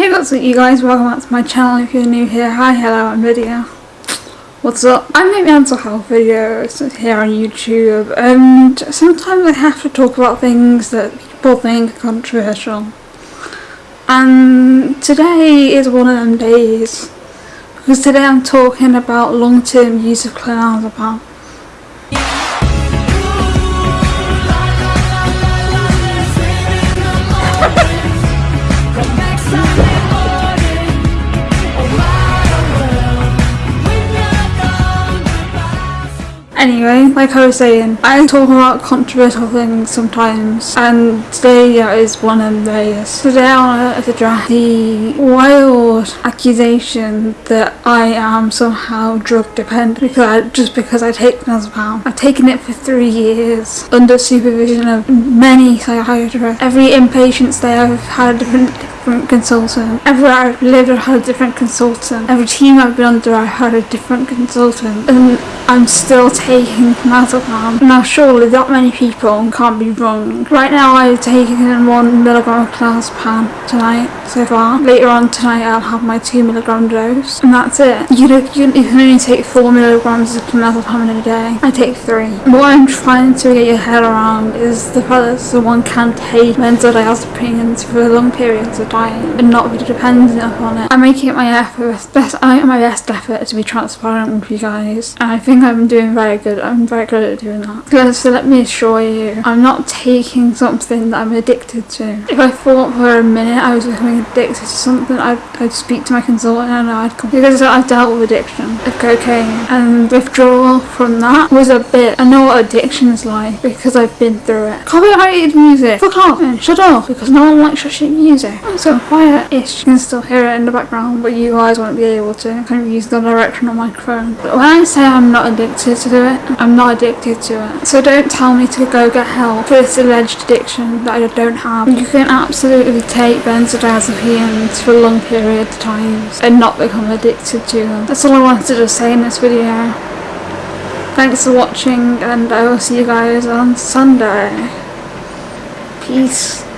Hey what's up you guys, welcome back to my channel if you're new here. Hi, hello, I'm Lydia. What's up? I make mental health videos here on YouTube and sometimes I have to talk about things that people think are controversial. And today is one of them days. Because today I'm talking about long-term use of clonazepam. Anyway, like I was saying, I talk about controversial things sometimes, and today yeah, is one of those. Today I want to address the wild accusation that I am somehow drug dependent because I, just because I take Nazepam. I've taken it for three years under supervision of many psychiatrists. Every inpatient stay I've had a different different consultant. Everywhere I've lived I've had a different consultant. Every team I've been under I've had a different consultant. And I'm still taking clonazepam. Now surely that many people can't be wrong. Right now I've taken one milligram of clonazepam tonight so far. Later on tonight I'll have my two milligram dose and that's it. You, know, you can only take four milligrams of clonazepam in a day. I take three. What I'm trying to get your head around is the fact that someone can take benzodiazepines for a long periods of time and not be dependent upon it. I'm making it my effort, best, I my best effort to be transparent with you guys and I think I'm doing very good. I'm very good at doing that. So let me assure you, I'm not taking something that I'm addicted to. If I thought for a minute I was becoming addicted to something, I'd, I'd speak to my consultant and I'd come. Because I've dealt with addiction of cocaine and withdrawal from that was a bit, I know what addiction is like because I've been through it. Copyrighted music, fuck off and shut off because no one likes your shit music so quiet-ish. You can still hear it in the background, but you guys won't be able to. Kind of use the directional microphone. But when I say I'm not addicted to it, I'm not addicted to it. So don't tell me to go get help for this alleged addiction that I don't have. You can absolutely take benzodiazepines for long period of times and not become addicted to them. That's all I wanted to say in this video. Thanks for watching and I will see you guys on Sunday. Peace.